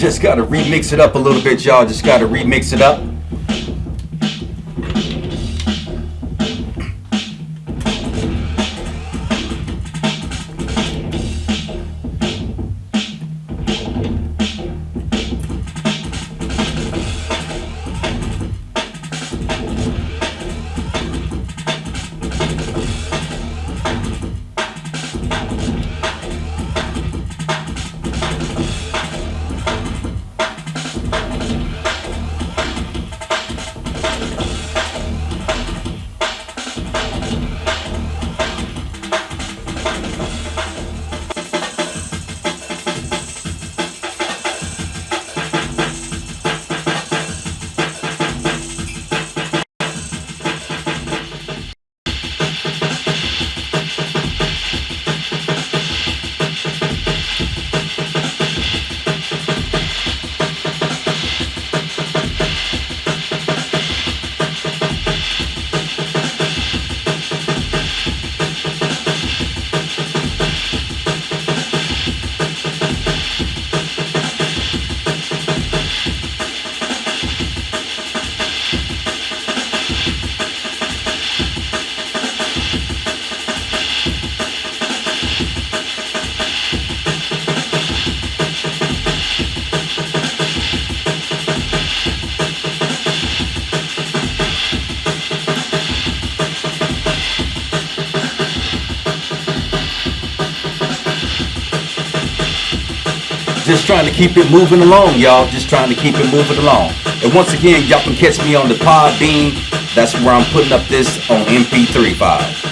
Just gotta remix it up a little bit, y'all. Just gotta remix it up. Just trying to keep it moving along, y'all. Just trying to keep it moving along. And once again, y'all can catch me on the Podbean. That's where I'm putting up this on MP3 file.